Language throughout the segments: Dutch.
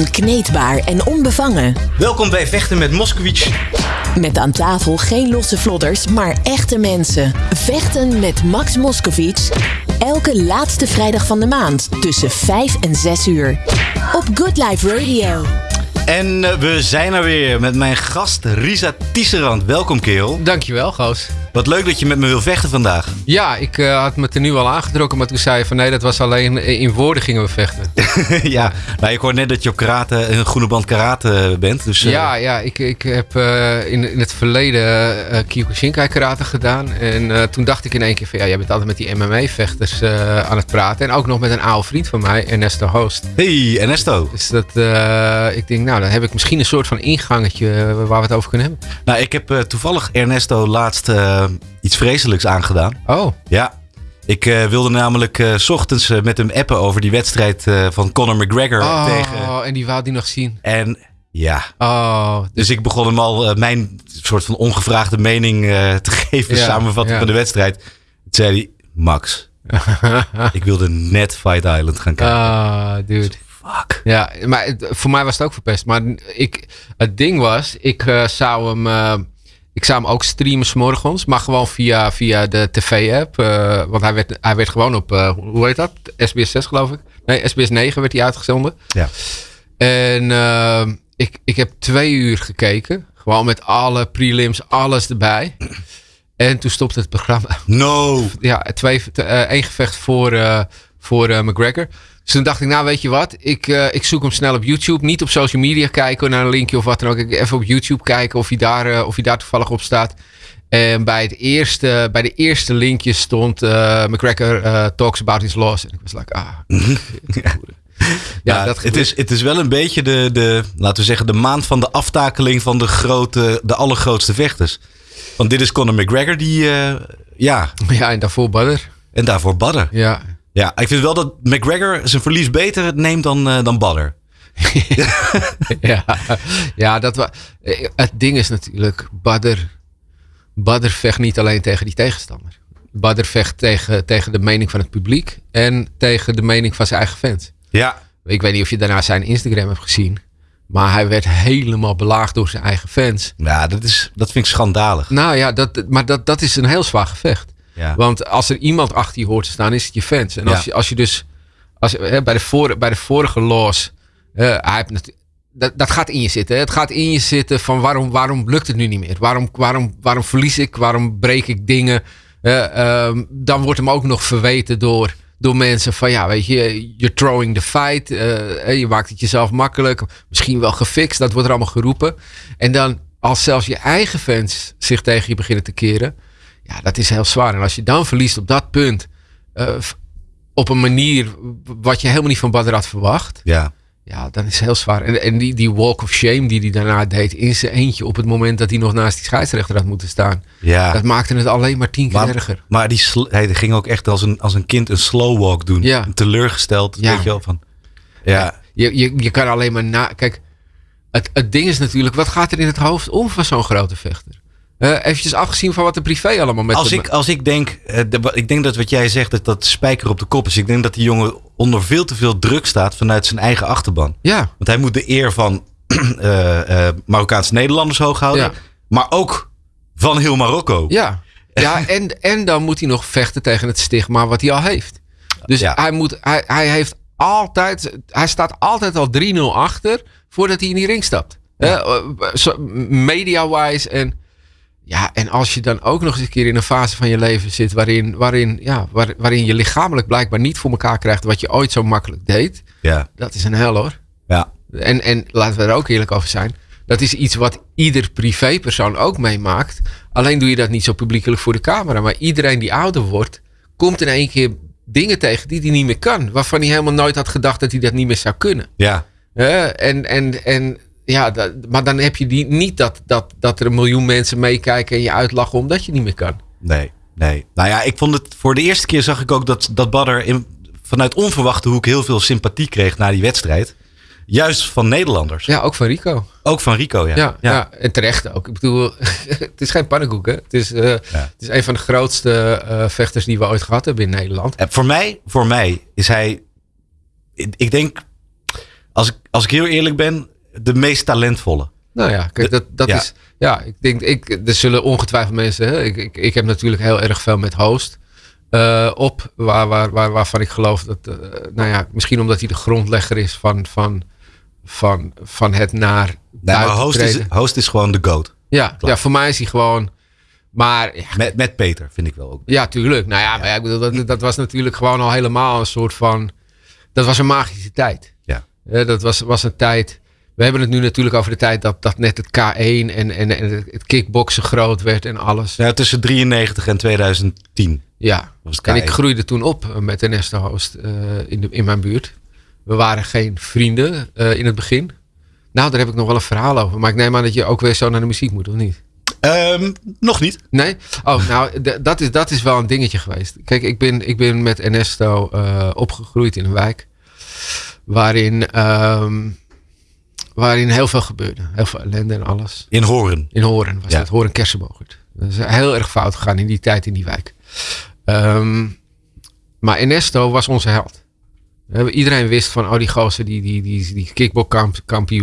Onkneedbaar en onbevangen. Welkom bij Vechten met Moskowitz. Met aan tafel geen losse vlodders, maar echte mensen. Vechten met Max Moskowitz. Elke laatste vrijdag van de maand tussen 5 en 6 uur. Op Good Life Radio. En uh, we zijn er weer met mijn gast Risa Tisserand. Welkom, kerel. Dankjewel, Goos. Wat leuk dat je met me wil vechten vandaag. Ja, ik uh, had me er nu al aangetrokken, maar toen zei je van nee, dat was alleen in woorden gingen we vechten. ja, nou, ik hoor net dat je op karate, een groene band karate bent. Dus, uh... Ja, ja ik, ik heb uh, in, in het verleden uh, Kyokushinkai karate gedaan. En toen dacht ik in één keer van ja, jij bent altijd met die MMA-vechters aan het praten. En ook nog met een oude vriend van mij, Ernesto Host. Hey, Ernesto. Dus dat, ik denk, nou, dan heb ik misschien een soort van ingangetje waar we het over kunnen hebben. Nou, ik heb toevallig Ernesto laatst iets vreselijks aangedaan. Oh. Ja. Ik uh, wilde namelijk uh, s ochtends uh, met hem appen over die wedstrijd van Conor McGregor oh, tegen... Oh, en die wou die nog zien. En ja. Oh, dus... dus ik begon hem al mijn soort van ongevraagde mening te geven, ja, samenvatting ja. van de wedstrijd. Toen zei hij, Max, ik wilde net Fight Island gaan kijken. Ah, dude. Fuck. Ja, maar voor mij was het ook verpest. Maar ik, het ding was, ik zou hem... Ik zou hem ook streamen s'morgens, maar gewoon via, via de tv-app. Uh, want hij werd, hij werd gewoon op, uh, hoe heet dat? SBS 6 geloof ik. Nee, SBS 9 werd hij uitgezonden. Ja. En uh, ik, ik heb twee uur gekeken. Gewoon met alle prelims, alles erbij. En toen stopte het programma. No! Ja, twee, één gevecht voor, voor McGregor. Dus toen dacht ik, nou weet je wat, ik, uh, ik zoek hem snel op YouTube. Niet op social media kijken naar een linkje of wat dan ook. Ik even op YouTube kijken of hij daar, uh, of hij daar toevallig op staat. En bij, het eerste, bij de eerste linkje stond uh, McGregor talks about his loss. En ik was like, ah. ja. Ja, dat het, is, het is wel een beetje de, de, laten we zeggen, de maand van de aftakeling van de, grote, de allergrootste vechters. Want dit is Conor McGregor die, ja. Ja, en daarvoor Badder. En daarvoor Badder. Ja. Ja, ik vind wel dat McGregor zijn verlies beter neemt dan, uh, dan Badder. ja, ja dat wa het ding is natuurlijk, Badder, Badder vecht niet alleen tegen die tegenstander. Badder vecht tegen, tegen de mening van het publiek en tegen de mening van zijn eigen fans. Ja. Ik weet niet of je daarna zijn Instagram hebt gezien. Maar hij werd helemaal belaagd door zijn eigen fans. Ja, dat, is, dat vind ik schandalig. Nou ja, dat, maar dat, dat is een heel zwaar gevecht. Ja. Want als er iemand achter je hoort te staan, is het je fans. En als, ja. je, als je dus, als, hè, bij, de voor, bij de vorige loss, uh, hij heeft dat, dat gaat in je zitten. Hè? Het gaat in je zitten van waarom, waarom lukt het nu niet meer? Waarom, waarom, waarom verlies ik? Waarom breek ik dingen? Uh, uh, dan wordt hem ook nog verweten door, door mensen van ja, weet je, you're throwing the fight. Uh, je maakt het jezelf makkelijk. Misschien wel gefixt. Dat wordt er allemaal geroepen. En dan als zelfs je eigen fans zich tegen je beginnen te keren. Ja, dat is heel zwaar. En als je dan verliest op dat punt, uh, op een manier wat je helemaal niet van Badr had verwacht. Ja. Ja, dan is het heel zwaar. En, en die, die walk of shame die hij daarna deed in zijn eentje op het moment dat hij nog naast die scheidsrechter had moeten staan. Ja. Dat maakte het alleen maar tien keer maar, erger. Maar die hij ging ook echt als een, als een kind een slow walk doen. Ja. Teleurgesteld, Ja. weet je wel. Van, ja. Je, je, je kan alleen maar na... Kijk, het, het ding is natuurlijk, wat gaat er in het hoofd om van zo'n grote vechter? Uh, eventjes afgezien van wat de privé allemaal met als ik, als ik denk, eh, de- ik denk dat wat jij zegt, dat dat spijker op de kop is. Ik denk dat die jongen onder veel te veel druk staat vanuit zijn eigen achterban. Ja, Want hij moet de eer van eh, Marokkaanse Nederlanders hoog houden. Ja. Maar ook van heel Marokko. ja. ja en, en dan moet hij nog vechten tegen het stigma wat hij al heeft. Dus Ja. hij, moet, hij, hij heeft altijd... Hij staat altijd al 3-0 achter voordat hij in die ring stapt. Ja. Media-wise en... Ja, en als je dan ook nog eens een keer in een fase van je leven zit waarin, waarin, ja, waar, waarin je lichamelijk blijkbaar niet voor elkaar krijgt wat je ooit zo makkelijk deed, Ja. dat is een hel hoor. ja. En, en laten we er ook eerlijk over zijn. Dat is iets wat ieder privépersoon ook meemaakt. Alleen doe je dat niet zo publiekelijk voor de camera. Maar iedereen die ouder wordt, komt in één keer dingen tegen die hij niet meer kan. Waarvan hij helemaal nooit had gedacht dat hij dat niet meer zou kunnen. Ja. En, en, en ja, dat, maar dan heb je die, niet dat, dat, dat er een miljoen mensen meekijken en je uitlachen omdat je niet meer kan. Nee, nee. Nou ja, ik vond het voor de eerste keer zag ik ook dat, dat Badr in, vanuit onverwachte hoek heel veel sympathie kreeg na die wedstrijd. Juist van Nederlanders. Ja, ook van Rico. Ook van Rico, ja. Ja, ja. en terecht ook. Ik bedoel, het is geen pannenkoek. Hè? Het, is, eh, het is een van de grootste eh, vechters die we ooit gehad hebben in Nederland. En voor mij, voor mij is hij. Ik ik denk. als ik, als ik heel eerlijk ben, de meest talentvolle. Nou ja, kijk, dat, dat is. Ja, ik denk, ik, er zullen ongetwijfeld mensen. Hè, ik, ik, ik heb natuurlijk heel erg veel met host. Uh, op, waar, waar, waar, waarvan ik geloof dat, uh, nou ja, misschien omdat hij de grondlegger is van, van, van, van het naar. Nee, maar host is, host is gewoon de goat. Ja, ja, voor mij is hij gewoon. Maar, ja. met, met Peter vind ik wel ook. Ja, tuurlijk. Nou ja, ja. Maar ja, ik bedoel, dat, dat was natuurlijk gewoon al helemaal een soort van. Dat was een magische tijd. Ja. Uh, dat was, was een tijd. We hebben het nu natuurlijk over de tijd dat, dat net het K1 en, en, en het kickboksen groot werd en alles. Ja, tussen 93 en 2010. Ja, en ik groeide toen op met Ernesto Host uh, in, de, in mijn buurt. We waren geen vrienden uh, in het begin. Nou, daar heb ik nog wel een verhaal over. Maar ik neem aan dat je ook weer zo naar de muziek moet, of niet? Um, nog niet. Nee? Oh, nou, dat is, dat is wel een dingetje geweest. Kijk, ik ben, ik ben met Ernesto uh, opgegroeid in een wijk. Waarin, um, waarin heel veel gebeurde. Heel veel ellende en alles. In Horen? In Horen was ja. het. Horen Kersenbogert. Dat is heel erg fout gegaan in die tijd in die wijk. Um, maar Ernesto was onze held. Iedereen wist van, oh die gozer, die, die, die, die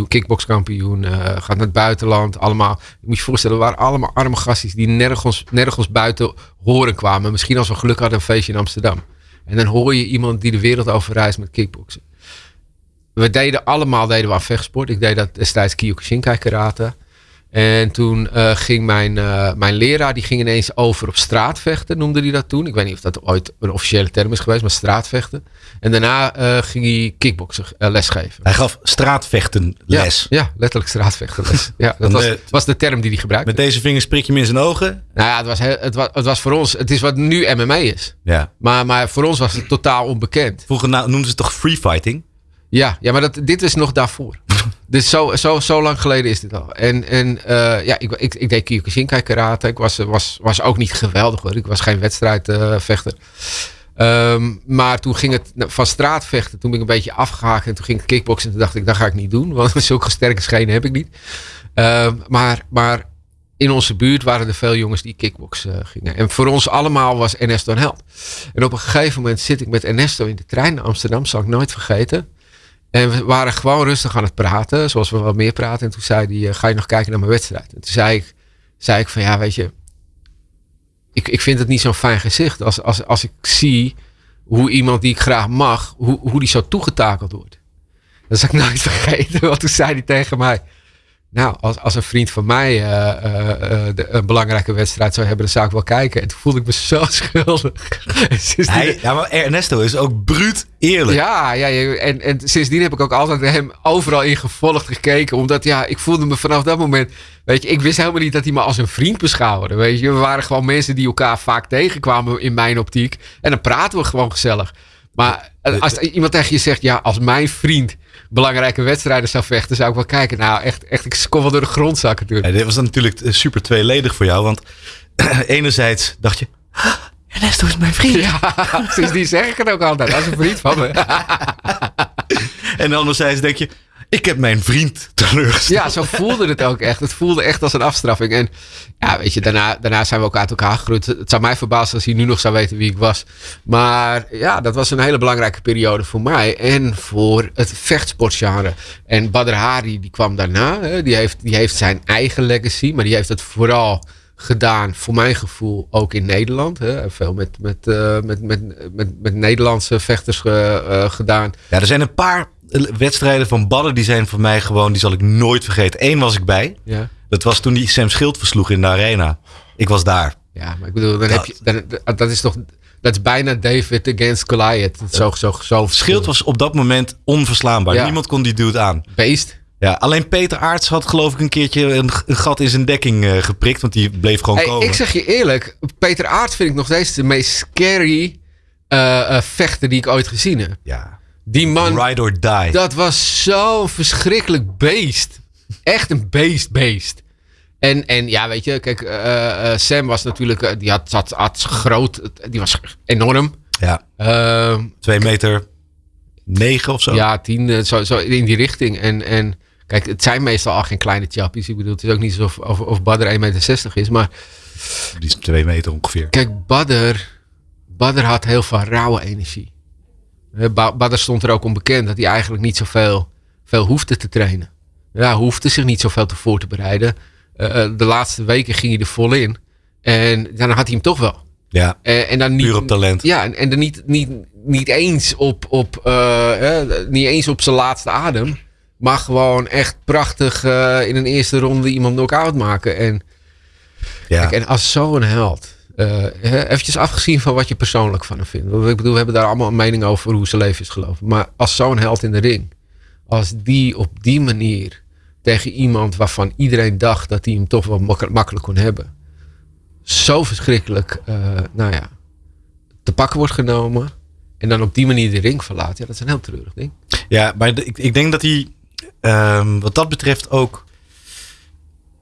kickboxkampioen uh, gaat naar het buitenland. Allemaal, je moet je voorstellen, waren allemaal arme gastjes die nergens, nergens buiten horen kwamen. Misschien als we geluk hadden een feestje in Amsterdam. En dan hoor je iemand die de wereld over reist met kickboksen. We deden allemaal deden we aan vechtsport. Ik deed dat destijds Kyokushinkai karate. En toen uh, ging mijn, uh, mijn leraar, die ging ineens over op straatvechten, noemde hij dat toen. Ik weet niet of dat ooit een officiële term is geweest, maar straatvechten. En daarna uh, ging hij kickboksen lesgeven. Hij gaf straatvechten les? Ja, ja letterlijk straatvechten les. ja, dat was, was, de term die hij gebruikte. Met deze vingers prik je hem in zijn ogen? Nou ja, het was, het, was, het was voor ons, het is wat nu MMA is. Ja. Maar, maar voor ons was het totaal onbekend. Vroeger noemden ze het toch free fighting? Ja, ja maar dat, dit is nog daarvoor. dus zo, zo, zo lang geleden is dit al. En, en uh, ja, ik, ik, ik deed Kyokushinkai karate. Ik was, was, was ook niet geweldig hoor. Ik was geen wedstrijdvechter. Um, maar toen ging het van straatvechten. Toen ben ik een beetje afgehaakt. En toen ging ik kickboksen. En toen dacht ik, dat ga ik niet doen. Want zulke sterke schenen heb ik niet. Uh, maar, maar in onze buurt waren er veel jongens die kickbox uh, gingen. En voor ons allemaal was Ernesto een held. En op een gegeven moment zit ik met Ernesto in de trein naar Amsterdam. Zal ik nooit vergeten. En we waren gewoon rustig aan het praten, zoals we wat meer praten. En toen zei hij, ga je nog kijken naar mijn wedstrijd? En toen zei ik, zei ik van, ja, weet je, ik, ik vind het niet zo'n fijn gezicht als, als, als ik zie hoe iemand die ik graag mag, hoe, hoe die zo toegetakeld wordt. Dat zal ik nooit vergeten, want toen zei hij tegen mij, nou, als, als een vriend van mij uh, uh, de, een belangrijke wedstrijd zou hebben, dan zou ik wel kijken. En toen voelde ik me zo schuldig. Hij, ja, maar Ernesto is ook bruut eerlijk. Ja, ja en, en sindsdien heb ik ook altijd hem overal in gevolgd gekeken. Omdat ja, ik voelde me vanaf dat moment. Weet je, ik wist helemaal niet dat hij me als een vriend beschouwde. Weet je, we waren gewoon mensen die elkaar vaak tegenkwamen in mijn optiek. En dan praten we gewoon gezellig. Maar als iemand tegen je zegt, ja, als mijn vriend belangrijke wedstrijden zou vechten, zou ik wel kijken. Nou, echt, echt ik kon wel door de grond zakken toen. Ja, dit was natuurlijk eh, super tweeledig voor jou, want enerzijds dacht je, Ernesto is mijn vriend. Ja, dus die zeg ik het ook altijd. Als een vriend van me. en anderzijds denk je, ik heb mijn vriend teleurgesteld. Ja, zo voelde het ook echt. Het voelde echt als een afstraffing. En ja, weet je, daarna, daarna zijn we ook uit elkaar gegroeid. Het zou mij verbazen als hij nu nog zou weten wie ik was. Maar ja, dat was een hele belangrijke periode voor mij. En voor het vechtsportgenre. En Badr Hari, die kwam daarna. Hè, die, heeft, die heeft zijn eigen legacy. Maar die heeft het vooral gedaan, voor mijn gevoel, ook in Nederland. Hè. Veel met, met, uh, met, met, met, met Nederlandse vechters ge, uh, gedaan. Ja, er zijn een paar wedstrijden van Badden, die zijn voor mij gewoon, die zal ik nooit vergeten. Eén was ik bij. Ja. Dat was toen die Sam Schild versloeg in de arena. Ik was daar. Ja, maar ik bedoel, dan dat, heb je, dan, dat is toch, dat is bijna David against Goliath. Zo, zo, zo Schild was op dat moment onverslaanbaar. Ja. Niemand kon die dude aan. Beest. Ja, alleen Peter Aarts had geloof ik een keertje een, gat in zijn dekking uh, geprikt, want die bleef gewoon hey, komen. Ik zeg je eerlijk, Peter Aarts vind ik nog steeds de meest scary uh, uh, vechter die ik ooit gezien heb. Ja. Die man. Ride or die. Dat was zo'n verschrikkelijk beest. Echt een beest, beest. En, en ja, weet je, kijk, uh, uh, Sam was natuurlijk, uh, die had, had, had groot, die was enorm. Ja. Twee meter negen of zo. Ja, tien, zo, zo in die richting. En, en kijk, het zijn meestal al geen kleine chappies. Ik bedoel, het is ook niet zo of, of, of Badr 1,60 meter is, maar... Die is twee meter ongeveer. Kijk, Badr, Badr had heel veel rauwe energie. Badr stond er ook onbekend dat hij eigenlijk niet zoveel veel hoefde te trainen. Ja, hoefde zich niet zoveel te voor te bereiden. de laatste weken ging hij er vol in. En dan had hij hem toch wel. Ja, en dan niet, puur op talent. Ja, en, en dan niet, niet, niet, eens op, op, niet eens op zijn laatste adem. Maar gewoon echt prachtig in een eerste ronde iemand knock-out maken. En, ja. kijk, en als zo'n held uh, eventjes afgezien van wat je persoonlijk van hem vindt. Ik bedoel, we hebben daar allemaal een mening over hoe zijn leven is gelopen. Maar als zo'n held in de ring, als die op die manier tegen iemand waarvan iedereen dacht dat hij hem toch wel makkelijk kon hebben, zo verschrikkelijk, uh, nou ja, te pakken wordt genomen. En dan op die manier de ring verlaat. Ja, dat is een heel treurig ding. Ja, maar ik, ik denk dat hij um, wat dat betreft ook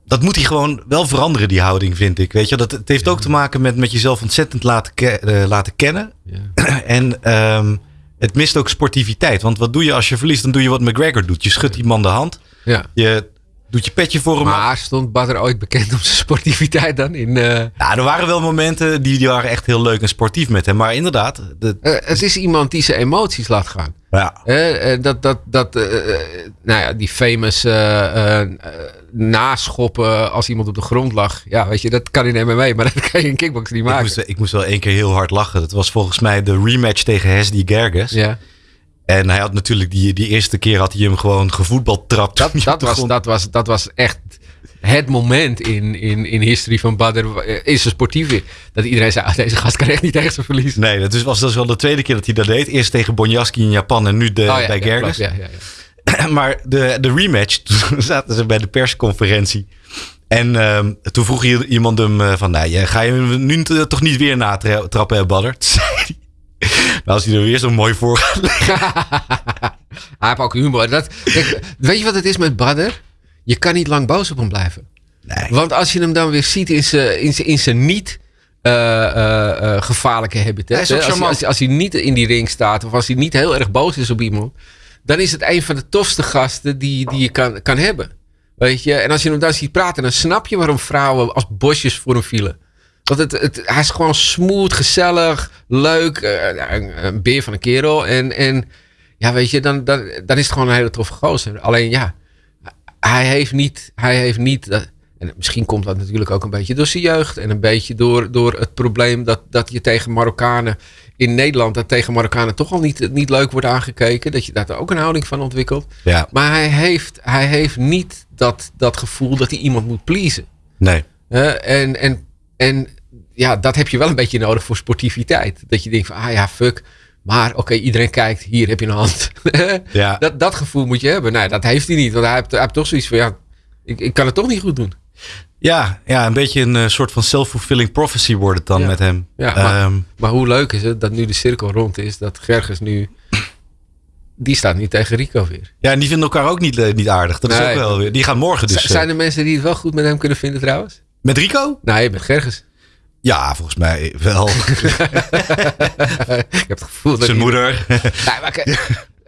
dat moet hij gewoon wel veranderen, die houding, vind ik. Weet je, dat, het heeft ook te maken met, met jezelf ontzettend laten, uh, laten kennen. Ja. en um, het mist ook sportiviteit. Want wat doe je als je verliest? Dan doe je wat McGregor doet. Je schudt die man de hand. Ja. Je doet je petje voor hem. Maar stond Badr ooit bekend om zijn sportiviteit dan? In, uh... Ja, er waren wel momenten die, die waren echt heel leuk en sportief met hem. Maar inderdaad. De... Uh, het is iemand die zijn emoties laat gaan. Ja. Uh, dat, dat, dat, nou ja, die famous naschoppen als iemand op de grond lag. Ja, weet je, dat kan in MMA, maar dat kan je in kickbox niet maken. Ik moest, ik moest wel één keer heel hard lachen. Dat was volgens mij de rematch tegen Hesdy Gerges. Ja. En hij had natuurlijk die, die eerste keer had hij hem gewoon gevoetbald trapt. Dat, dat, was, dat, was, dat was echt het moment in, in, in history van Badr is eh, zijn sportief dat iedereen zei, ah, deze gast kan echt niet tegen zijn verliezen. Nee, dat was, dat wel de tweede keer dat hij dat deed. Eerst tegen Bonjaski in Japan en nu de, oh, bij Gerges. Ja, ja, ja, maar de, de rematch, toen zaten ze bij de persconferentie. En uh, toen vroeg iemand hem uh, van, nou, ga je hem nu toch niet weer natrappen, Badr? Toen zei hij, nou, als hij er weer zo mooi voor gaat hij heeft ook humor. Dat, weet je wat het is met Badr? Je kan niet lang boos op hem blijven. Nee. Want als je hem dan weer ziet in zijn, in zijn, in zijn niet uh, uh, gevaarlijke habitat. Als, als, als, hij niet in die ring staat of als hij niet heel erg boos is op iemand. Dan is het een van de tofste gasten die, die je kan, kan hebben. Weet je? En als je hem dan ziet praten, dan snap je waarom vrouwen als bosjes voor hem vielen. Want het, het, hij is gewoon smooth, gezellig, leuk. Uh, een, beer van een kerel. En, en ja, weet je, dan, dan, dan is het gewoon een hele toffe gozer. Alleen ja, hij heeft niet. Hij heeft niet en misschien komt dat natuurlijk ook een beetje door zijn jeugd. En een beetje door, door het probleem dat, dat je tegen Marokkanen in Nederland. dat tegen Marokkanen toch al niet, niet leuk wordt aangekeken. Dat je daar ook een houding van ontwikkelt. Ja. Maar hij heeft, hij heeft niet dat, dat gevoel dat hij iemand moet pleasen. Nee. Uh, en, en, en ja, dat heb je wel een beetje nodig voor sportiviteit. Dat je denkt van, ah ja, fuck. Maar oké, iedereen kijkt, hier heb je een hand. ja. dat, dat gevoel moet je hebben. Nee, dat heeft hij niet. Want hij heeft, hij heeft toch zoiets van, ja, ik, ik kan het toch niet goed doen. Ja, ja, een beetje een uh, soort van self-fulfilling prophecy wordt het dan met hem. Ja, maar, ehm, maar, hoe leuk is het dat nu de cirkel rond is, dat Gerges nu... Die staat niet tegen Rico weer. Ja, en die vinden elkaar ook niet, uh, niet aardig. Dat is ook wel weer. Die gaan morgen dus. zijn er mensen die het wel goed met hem kunnen vinden trouwens? Met Rico? Nee, met Gerges. Ja, volgens mij wel. ik heb het gevoel dat Zijn moeder. nee, maar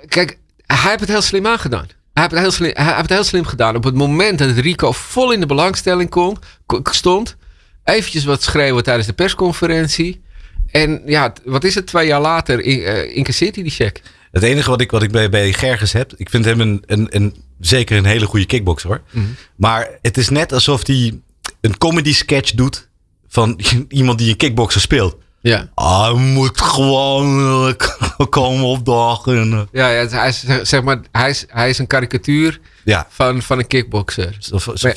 kijk, hij heeft het heel slim aangedaan. Hij heeft, het heel slim, hij heeft het heel slim gedaan. Op het moment dat Rico vol in de belangstelling kon, stond, eventjes wat schreeuwen tijdens de persconferentie. En ja, wat is het twee jaar later? In, uh, incasseert hij die check. Het enige wat ik, wat ik bij, bij Gerges heb, ik vind hem een, een, een zeker een hele goede kickboxer hoor. Mhm. Maar het is net alsof hij een comedy sketch doet van iemand die een kickboxer speelt. Ja. Hij moet gewoon uh, komen opdagen. Eh. Ja, ja, hij is, zeg maar, hij is, hij is een karikatuur ja. van, van een kickboxer. Of, of, ja.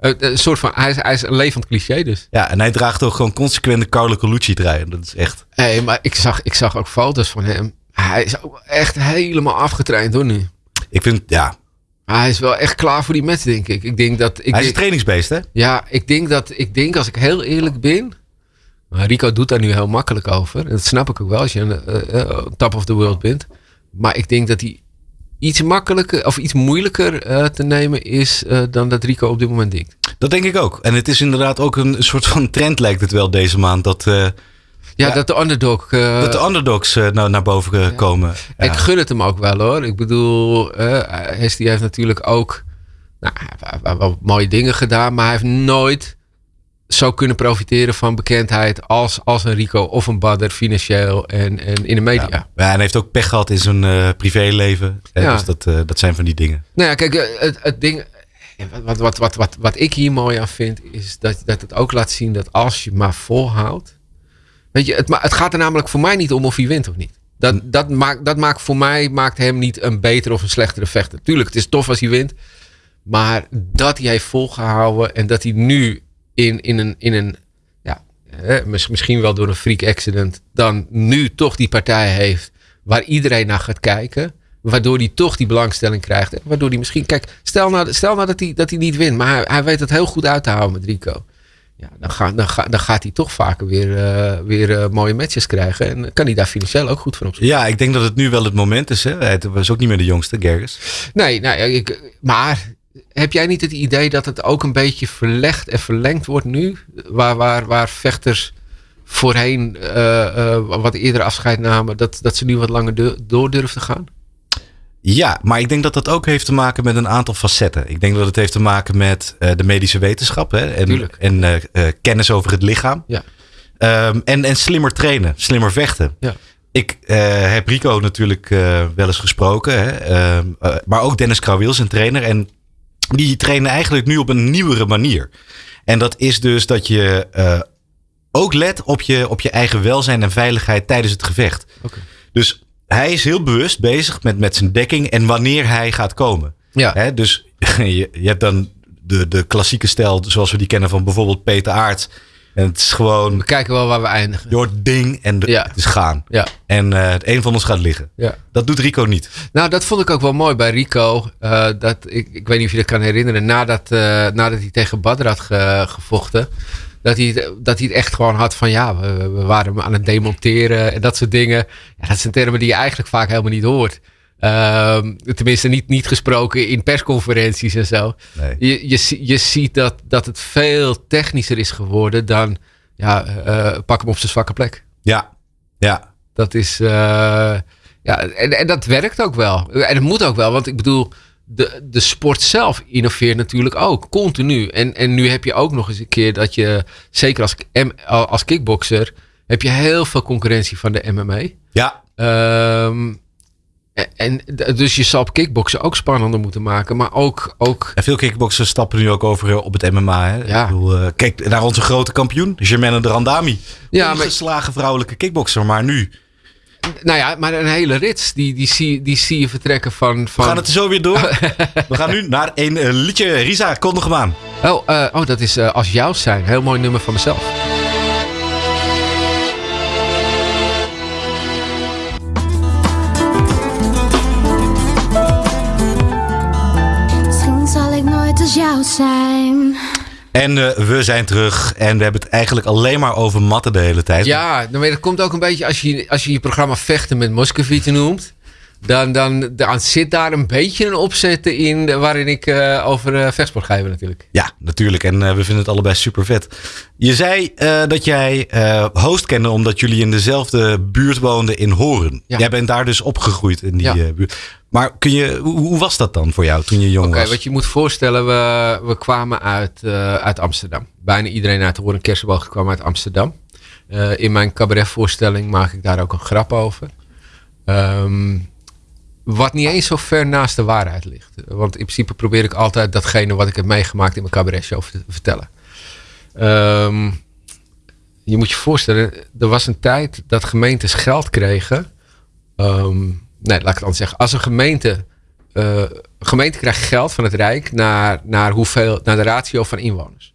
Een soort van, hij is, hij is een levend cliché dus. Ja, en hij draagt ook gewoon consequente Carlo Colucci draaien. Dat is echt... Hé, maar ik zag, ik zag ook foto's van hem. Hij is ook echt helemaal afgetraind hoor nu. Ik vind, ja, hij is wel echt klaar voor die match, denk ik. ik denk dat, ik hij is een trainingsbeest, hè? Ja, ik denk dat, ik denk als ik heel eerlijk ben. Rico doet daar nu heel makkelijk over. En dat snap ik ook wel als je een uh, top of the world bent. Maar ik denk dat hij iets makkelijker of iets moeilijker uh, te nemen is dan dat Rico op dit moment denkt. Dat denk ik ook. En het is inderdaad ook een soort van trend lijkt het wel deze maand. Dat, ja, dat de underdog. Uh, dat de underdogs uh, nou, naar boven ja. komen. Ja. Ik gun het hem ook wel hoor. Ik bedoel, uh, heeft natuurlijk ook nou, wel mooie dingen gedaan, maar hij heeft nooit zou kunnen profiteren van bekendheid als, als een Rico of een Badder financieel en, en in de media. Ja. en hij heeft ook pech gehad in zijn privéleven. Ja. Dus dat, dat zijn van die dingen. Nou ja, kijk, het, het ding. Wat, wat, wat, wat, wat ik hier mooi aan vind, is dat, dat het ook laat zien dat als je maar volhoudt. Weet je, het, het gaat er namelijk voor mij niet om of hij wint of niet. Dat, hm. dat, maakt, dat maakt voor mij maakt hem niet een betere of een slechtere vechter. Tuurlijk, het is tof als hij wint. Maar dat hij heeft volgehouden en dat hij nu in, in een, in een ja, misschien wel door een freak accident, dan nu toch die partij heeft waar iedereen naar gaat kijken. Waardoor hij toch die belangstelling krijgt. Waardoor hij misschien, kijk, stel nou, stel nou dat, hij, dat hij niet wint, maar hij, hij weet het heel goed uit te houden met Rico. Ja, dan, ga, dan, ga, dan gaat hij toch vaker weer, uh, weer uh, mooie matches krijgen. En kan hij daar financieel ook goed van op Ja, ik denk dat het nu wel het moment is. Hè? Hij was ook niet meer de jongste, Gerges. Nee, nou, ik, maar heb jij niet het idee dat het ook een beetje verlegd en verlengd wordt nu? Waar, waar, waar vechters voorheen uh, wat eerder afscheid namen, dat, dat ze nu wat langer door durven te gaan? Ja, maar ik denk dat dat ook heeft te maken met een aantal facetten. Ik denk dat het heeft te maken met uh, de medische wetenschap hè, en, en uh, uh, kennis over het lichaam. Ja. Um, en, en slimmer trainen, slimmer vechten. Ja. Ik heb Rico natuurlijk wel eens gesproken, hè, ehm, maar ook Dennis Krauwil, zijn trainer. En die trainen eigenlijk nu op een nieuwere manier. En dat is dus dat je ook let op je, op je eigen welzijn en veiligheid tijdens het gevecht. Okay. Dus hij is heel bewust bezig met, met zijn dekking en wanneer hij gaat komen. Ja. dus je, je, hebt dan de, de klassieke stijl zoals we die kennen van bijvoorbeeld Peter Aert. En het is gewoon. We kijken wel waar we eindigen. Door het ding en de, het is gaan. Ja. En uh, het een van ons gaat liggen. Ja. Dat doet Rico niet. Nou, dat vond ik ook wel mooi bij Rico. Uh, dat, ik, ik weet niet of je dat kan herinneren. Nadat, uh, nadat hij tegen Badr had ge, gevochten dat hij, dat hij het echt gewoon had van ja, we, we waren aan het demonteren en dat soort dingen. Ja, dat zijn termen die je eigenlijk vaak helemaal niet hoort. Uh, tenminste, niet, niet gesproken in persconferenties en zo. Nee. Je, je, je ziet dat, dat het veel technischer is geworden dan ja, uh, pak hem op zijn zwakke plek. Ja, ja. Dat is. Uh, ja, en, en dat werkt ook wel. En het moet ook wel, want ik bedoel de, de sport zelf innoveert natuurlijk ook, continu. En, en nu heb je ook nog eens een keer dat je, zeker als, als kickboxer, heb je heel veel concurrentie van de MMA. Ja. Um, en, dus je zal op kickboksen ook spannender moeten maken, maar ook... ook... En veel kickboxers stappen nu ook over op het MMA. Hè? Ja. Ik bedoel, uh, kijk naar onze grote kampioen, Germaine de Randami. Ja, een geslagen vrouwelijke kickboxer, maar nu nou ja, maar een hele rits, die, die, zie, die zie je vertrekken van, van... We gaan het er zo weer door. We gaan nu naar een uh, liedje. Risa, kondig hem aan. Oh, uh, oh dat is uh, Als Jou Zijn. Heel mooi nummer van mezelf. Misschien zal ik nooit als jou zijn... En uh, we zijn terug en we hebben het eigenlijk alleen maar over matten de hele tijd. Ja, nou, dat komt ook een beetje als je als je, je programma Vechten met Moscovici noemt. Dan, dan, dan zit daar een beetje een opzet in waarin ik uh, over uh, vechtsport ga hebben natuurlijk. Ja, natuurlijk. En uh, we vinden het allebei super vet. Je zei dat jij host kende omdat jullie in dezelfde buurt woonden in Horen. Ja. Jij bent daar dus opgegroeid in die ja. buurt. Maar kun je, hoe, was dat dan voor jou toen je jong okay, was? Oké, wat je moet voorstellen, we, we kwamen uit, uit Amsterdam. Bijna iedereen uit Horen Kersenboog kwam uit Amsterdam. in mijn cabaretvoorstelling maak ik daar ook een grap over. Um, wat niet eens zo ver naast de waarheid ligt. Want in principe probeer ik altijd datgene wat ik heb meegemaakt in mijn cabaretshow te vertellen. Um, je moet je voorstellen, er was een tijd dat gemeentes geld kregen. Um, nee, laat ik het anders zeggen. Als een gemeente. Uh, gemeente krijgt geld van het Rijk naar, naar, hoeveel, naar de ratio van inwoners.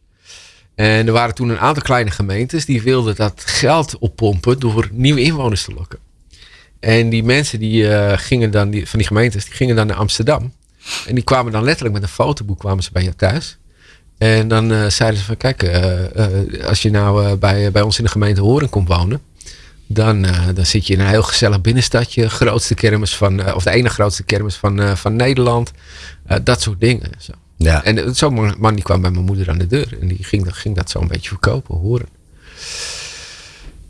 En er waren toen een aantal kleine gemeentes die wilden dat geld oppompen door nieuwe inwoners te lokken. En die mensen die uh, gingen dan, die, van die gemeentes, die gingen dan naar Amsterdam. En die kwamen dan letterlijk met een fotoboek kwamen ze bij je thuis. En dan uh, zeiden ze van kijk, uh, als je nou bij, bij ons in de gemeente Horen komt wonen. Dan, dan zit je in een heel gezellig binnenstadje. Grootste kermis van, of de ene grootste kermis van, van Nederland. dat soort dingen. Zo. Ja. En zo'n man die kwam bij mijn moeder aan de deur. En die ging, ging dat zo een beetje verkopen, horen.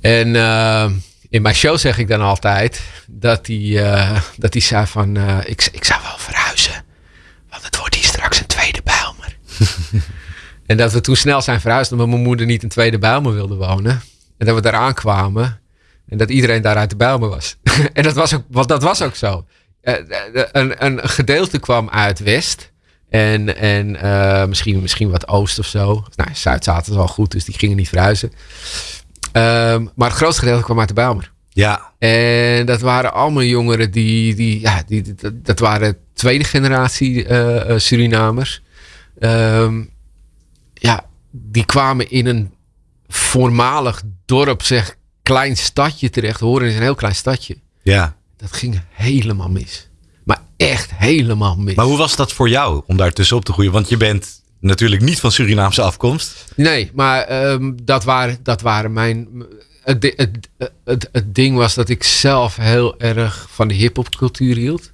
En in mijn show zeg ik dan altijd dat hij, uh, dat hij zei van uh, ik, ik zou wel verhuizen. Want het wordt hier straks een tweede Bijlmer. En dat we toen snel zijn verhuisd omdat mijn moeder niet in Tweede Bijlmer wilde wonen. En dat we daar aankwamen. En dat iedereen daar uit de Bijlmer was. en dat was ook, want dat was ook zo. Uh, een, een gedeelte kwam uit West. En, en misschien, misschien wat Oost of zo. Nou, Zuid zaten wel goed, dus die gingen niet verhuizen. Um, maar het grootste gedeelte kwam uit de Bijlmer. Ja. En dat waren allemaal jongeren die, die ja, die, dat, dat waren tweede generatie uh, Surinamers. Um, ja, die kwamen in een voormalig dorp, zeg, klein stadje terecht. Horen is een heel klein stadje. Ja. Dat ging helemaal mis. Maar echt helemaal mis. Maar hoe was dat voor jou om daar tussenop te groeien? Want je bent natuurlijk niet van Surinaamse afkomst. Nee, maar um, dat, waren, dat waren mijn. Het, het, het, het, ding was dat ik zelf heel erg van de hip-hop cultuur hield.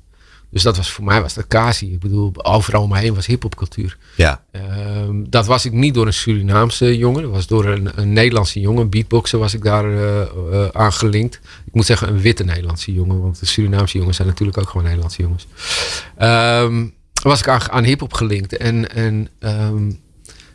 Dus dat was voor mij was dat Kasi. Ik bedoel, overal om me heen was hip-hop Ja. Um, dat was ik niet door een Surinaamse jongen. Dat was door een, een Nederlandse jongen. Een beatboxer was ik daar uh, uh, aan gelinkt. Ik moet zeggen een witte Nederlandse jongen. Want de Surinaamse jongens zijn natuurlijk ook gewoon Nederlandse jongens. Um, was ik aan, aan hip-hop gelinkt. En, en um,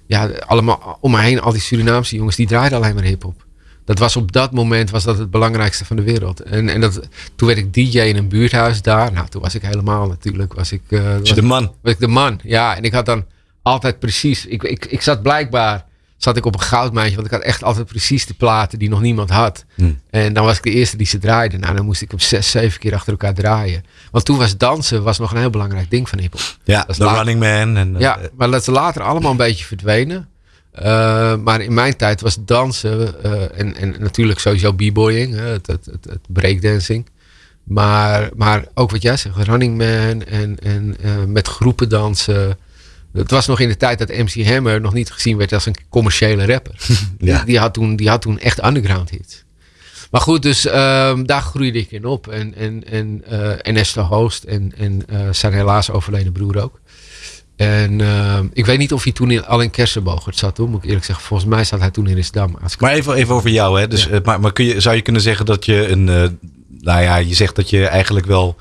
ja, allemaal om me heen, al die Surinaamse jongens, die draaiden alleen maar hip-hop. Dat was op dat moment was dat het belangrijkste van de wereld. En, en dat, toen werd ik DJ in een buurthuis daar. Nou, toen was ik helemaal natuurlijk. Was ik, uh, was, de man? Was ik de man, ja. En ik had dan altijd precies. Ik, ik, ik zat blijkbaar zat ik op een goudmijntje. Want ik had echt altijd precies de platen die nog niemand had. Hm. En dan was ik de eerste die ze draaide. Nou, dan moest ik hem zes, zeven keer achter elkaar draaien. Want toen was dansen was nog een heel belangrijk ding van hiphop. Ja, de Running Man. En, ja, uh, maar dat is later allemaal een beetje verdwenen. Uh, maar in mijn tijd was dansen uh, en, en natuurlijk sowieso b-boying, het, het, het, het, breakdancing. Maar, maar ook wat jij zegt, Running Man en, en uh, met groepen dansen. Het was nog in de tijd dat MC Hammer nog niet gezien werd als een commerciële rapper. ja. die, die, had toen, die had toen echt underground hits. Maar goed, dus um, daar groeide ik in op. En, en, en, uh, en Esther Hoost en, en uh, zijn helaas overleden broer ook. En uh, ik weet niet of hij toen in, al in Kersenbogert zat, hoor, moet ik eerlijk zeggen. Volgens mij zat hij toen in Risdam. Maar even, even over jou, hè. Dus, ja. maar, maar kun je, zou je kunnen zeggen dat je een... Nou ja, je zegt dat je eigenlijk wel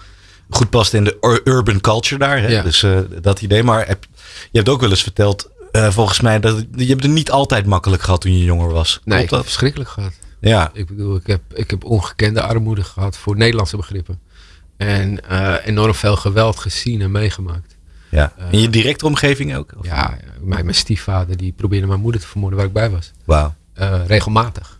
goed past in de urban culture daar. Hè? Ja. Dus uh, dat idee. Maar heb, je hebt ook wel eens verteld, volgens mij, dat je hebt het niet altijd makkelijk gehad toen je jonger was. Nee, heb verschrikkelijk gehad. Ja. Ik bedoel, ik heb, ik heb ongekende armoede gehad voor Nederlandse begrippen. En enorm veel geweld gezien en meegemaakt. Ja. In je directe omgeving ook? Of? Ja, mijn, mijn stiefvader die probeerde mijn moeder te vermoorden waar ik bij was. Wauw. Regelmatig.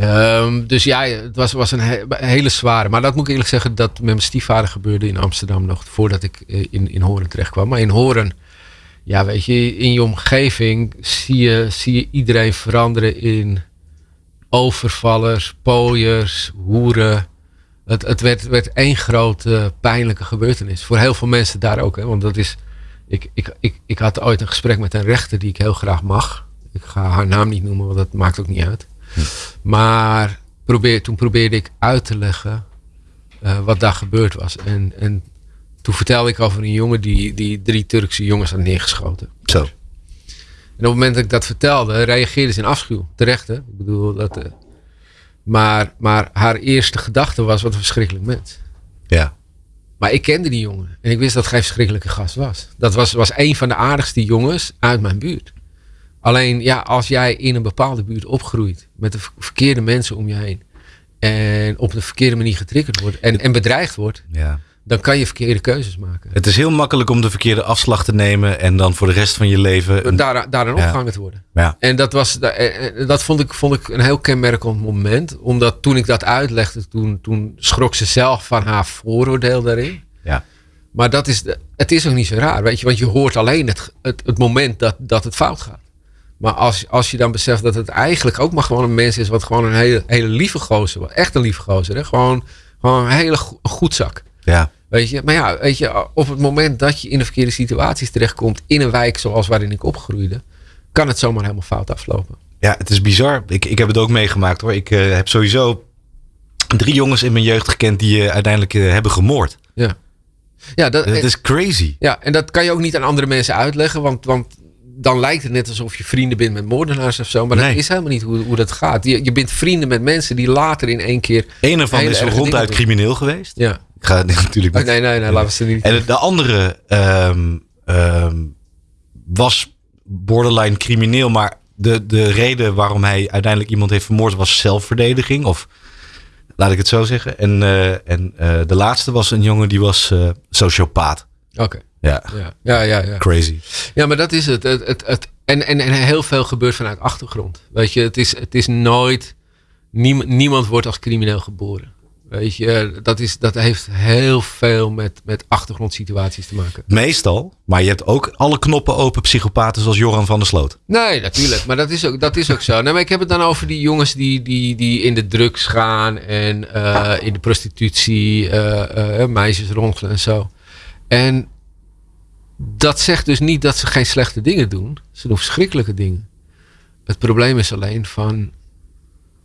Um, dus ja, het was, was een he hele zware. Maar dat moet ik eerlijk zeggen, dat met mijn stiefvader gebeurde in Amsterdam nog voordat ik in, in Horen terecht kwam. Maar in Horen, ja, weet je, in je omgeving zie je, zie je iedereen veranderen in overvallers, pooiers, hoeren. Het, het werd, werd één grote pijnlijke gebeurtenis. Voor heel veel mensen daar ook. Hè? Want dat is. Ik, ik, ik, ik had ooit een gesprek met een rechter die ik heel graag mag. Ik ga haar naam niet noemen, want dat maakt ook niet uit. Hm. Maar probeer, toen probeerde ik uit te leggen uh, wat daar gebeurd was. En, en toen vertelde ik over een jongen die, die drie Turkse jongens had neergeschoten. Zo. En op het moment dat ik dat vertelde, reageerde ze in afschuw. Terecht, hè? Ik bedoel, dat. Uh, maar, maar haar eerste gedachte was: wat een verschrikkelijk mens. Ja. Maar ik kende die jongen. En ik wist dat het geen verschrikkelijke gast was. Dat was, was een van de aardigste jongens uit mijn buurt. Alleen, ja, als jij in een bepaalde buurt opgroeit. met de verkeerde mensen om je heen. en op de verkeerde manier getriggerd wordt. en, en bedreigd wordt. Ja. dan kan je verkeerde keuzes maken. Het is heel makkelijk om de verkeerde afslag te nemen. en dan voor de rest van je leven. Een... Daar, daarin opgehangen ja. te worden. Ja. En dat, was, dat vond, ik, vond ik een heel kenmerkend moment. Omdat toen ik dat uitlegde. toen, toen schrok ze zelf van haar vooroordeel daarin. Ja. Maar dat is, het is ook niet zo raar, weet je. Want je hoort alleen het, het, het moment dat, dat het fout gaat. Maar als, als je dan beseft dat het eigenlijk ook maar gewoon een mens is. wat gewoon een hele, hele lieve gozer was. Echt een lieve gozer. Hè? Gewoon, gewoon een hele go goedzak. Ja. Weet je, maar ja, weet je, op het moment dat je in de verkeerde situaties terechtkomt. in een wijk zoals waarin ik opgroeide. kan het zomaar helemaal fout aflopen. Ja, het is bizar. Ik, ik heb het ook meegemaakt hoor. Ik uh, heb sowieso drie jongens in mijn jeugd gekend die uh, uiteindelijk uh, hebben gemoord. Ja. Ja, dat, dat is crazy. Ja, en dat kan je ook niet aan andere mensen uitleggen. Want, want dan lijkt het net alsof je vrienden bent met moordenaars of zo. Maar Nee. dat is helemaal niet hoe, hoe dat gaat. Je, je bent vrienden met mensen die later in één keer. Ervan hele is ronduit crimineel geweest. Ja. Ik ga natuurlijk Oh, nee, nee, nee, laten we ze niet. En de andere ehm, ehm, was borderline crimineel, maar de, de reden waarom hij uiteindelijk iemand heeft vermoord was zelfverdediging. Of laat ik het zo zeggen. En, en de laatste was een jongen die was sociopaat. Oké. Ja. Ja. ja, ja, ja. Crazy. Ja, maar dat is het. het, het, het en, en, en heel veel gebeurt vanuit achtergrond. Weet je, het is, het is nooit. Niemand, niemand wordt als crimineel geboren. Weet je, dat, is, dat heeft heel veel met, met achtergrondsituaties te maken. Meestal, maar je hebt ook alle knoppen open psychopaten zoals Joran van der Sloot. Nee, natuurlijk. Maar dat is ook, dat is ook zo. Nee, maar ik heb het dan over die jongens die, die, die in de drugs gaan en uh, in de prostitutie, uh, uh, meisjes rondelen en zo. En dat zegt dus niet dat ze geen slechte dingen doen. Ze doen verschrikkelijke dingen. Het probleem is alleen van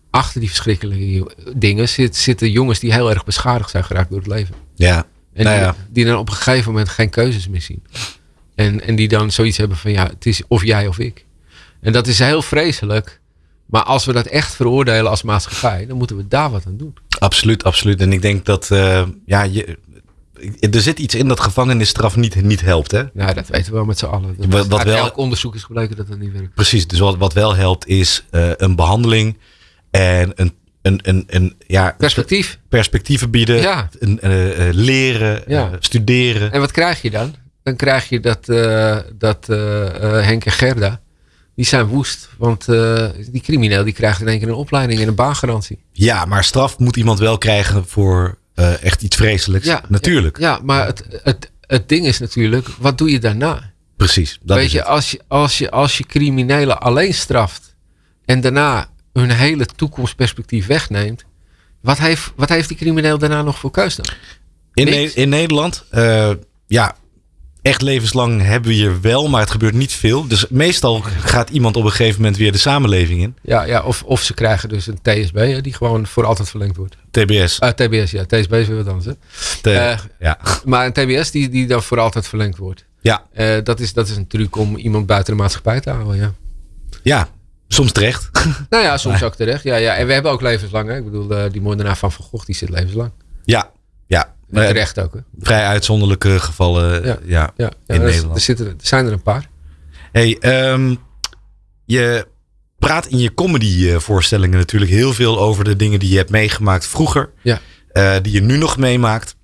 achter die verschrikkelijke dingen zitten jongens die heel erg beschadigd zijn geraakt door het leven. Ja. En nou ja. Die, dan op een gegeven moment geen keuzes meer zien. En, en die dan zoiets hebben van ja, het is of jij of ik. En dat is heel vreselijk. Maar als we dat echt veroordelen als maatschappij, dan moeten we daar wat aan doen. Absoluut, absoluut. En ik denk dat uh, ja, je, er zit iets in dat gevangenisstraf niet, niet helpt. Hè? Ja, dat weten we wel met z'n allen. wat, wat wel, elk onderzoek is gebleken dat dat niet werkt. Precies, dus wat, wat wel helpt is uh, een behandeling en een, een, een, een ja, perspectief. perspectieven bieden, ja. een, uh, leren, ja. studeren. En wat krijg je dan? Dan krijg je dat, dat Henk en Gerda, die zijn woest. Want die crimineel die krijgt in één keer een opleiding en een baangarantie. Ja, maar straf moet iemand wel krijgen voor uh, echt iets vreselijks. Ja, natuurlijk. Ja, maar het, het, het ding is natuurlijk, wat doe je daarna? Precies. Dat Weet is je, het. als je, als, je, als je criminelen alleen straft en daarna hun hele toekomstperspectief wegneemt, wat heeft, wat heeft die crimineel daarna nog voor keus dan? In, ne in Nederland, uh, ja, echt levenslang hebben we hier wel, maar het gebeurt niet veel. Dus meestal gaat iemand op een gegeven moment weer de samenleving in. Ja, ja of, of ze krijgen dus een TSB hè, die gewoon voor altijd verlengd wordt. TBS. Uh, TBS, ja. TSB is weer wat anders. Hè? T uh, ja. Maar een TBS die, die dan voor altijd verlengd wordt. Ja. Uh, dat, is, dat is een truc om iemand buiten de maatschappij te houden, ja. Ja, soms terecht. nou ja, soms ook terecht. Ja, ja. En we hebben ook levenslang. Hè? Ik bedoel, die moordenaar van Van Gogh, die zit levenslang. Ja, ja. En terecht ook. Hè? Vrij uitzonderlijke gevallen ja, ja, ja, in er, Nederland. Er, zitten, er zijn er een paar. Hey, um, je praat in je comedy voorstellingen natuurlijk heel veel over de dingen die je hebt meegemaakt vroeger. Ja. Uh, die je nu nog meemaakt.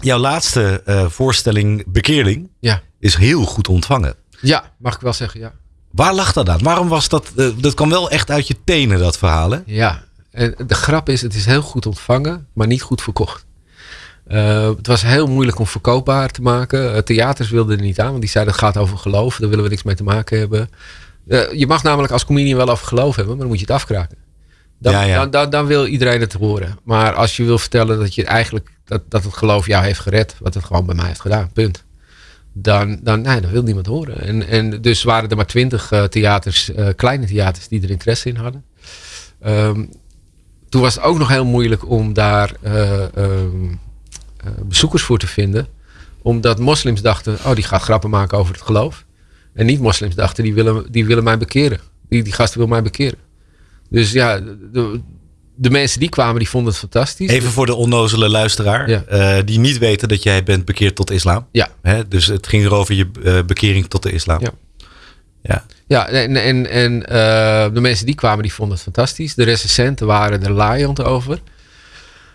Jouw laatste uh, voorstelling, Bekeerling, ja. is heel goed ontvangen. Ja, mag ik wel zeggen, ja. Waar lag dat aan? Waarom was dat? Uh, dat kwam wel echt uit je tenen, dat verhaal, hè? Ja, en de grap is, het is heel goed ontvangen, maar niet goed verkocht. Uh, het was heel moeilijk om verkoopbaar te maken. Uh, theaters wilden er niet aan, want die zeiden het gaat over geloof. Daar willen we niks mee te maken hebben. Uh, je mag namelijk als comedian wel over geloof hebben, maar dan moet je het afkraken. Dan, ja, ja. Dan, dan, dan, wil iedereen het horen. Maar als je wil vertellen dat je eigenlijk dat, dat het geloof jou heeft gered, wat het gewoon bij mij heeft gedaan, punt. Dan, dan, nee, dan wil niemand horen. En, en dus waren er maar twintig theaters, kleine theaters, die er interesse in hadden. Um, toen was het ook nog heel moeilijk om daar um, uh, bezoekers voor te vinden. Omdat moslims dachten, oh die gaat grappen maken over het geloof. En niet-moslims dachten, die willen, die willen mij bekeren. Die, die gast wil mij bekeren. Dus ja, de, de mensen die kwamen, die vonden het fantastisch. Even voor de onnozele luisteraar. Ja. Uh, die niet weten dat jij bent bekeerd tot islam. Ja. Hè? Dus het ging erover je uh, bekering tot de islam. Ja. Ja, ja en, en, en uh, de mensen die kwamen, die vonden het fantastisch. De recensenten waren er laaiend over.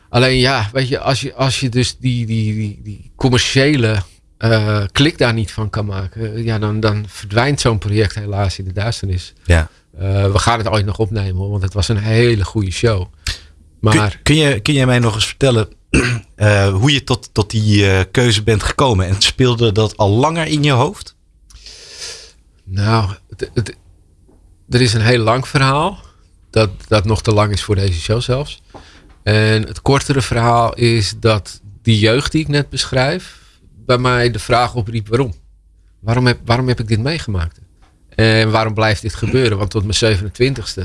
Alleen ja, weet je, als je, als je dus die, die, die, die commerciële uh, klik daar niet van kan maken, ja, dan, dan verdwijnt zo'n project helaas in de duisternis. Ja. Uh, we gaan het ooit nog opnemen hoor, want het was een hele goede show. Maar, kun, kun, je, kun jij mij nog eens vertellen uh, hoe je tot, tot die keuze bent gekomen? En speelde dat al langer in je hoofd? Nou, het, het, er is een heel lang verhaal. Dat, dat nog te lang is voor deze show zelfs. En het kortere verhaal is dat die jeugd die ik net beschrijf, bij mij de vraag opriep waarom. Waarom heb, waarom heb ik dit meegemaakt? En waarom blijft dit gebeuren? Want tot mijn 27ste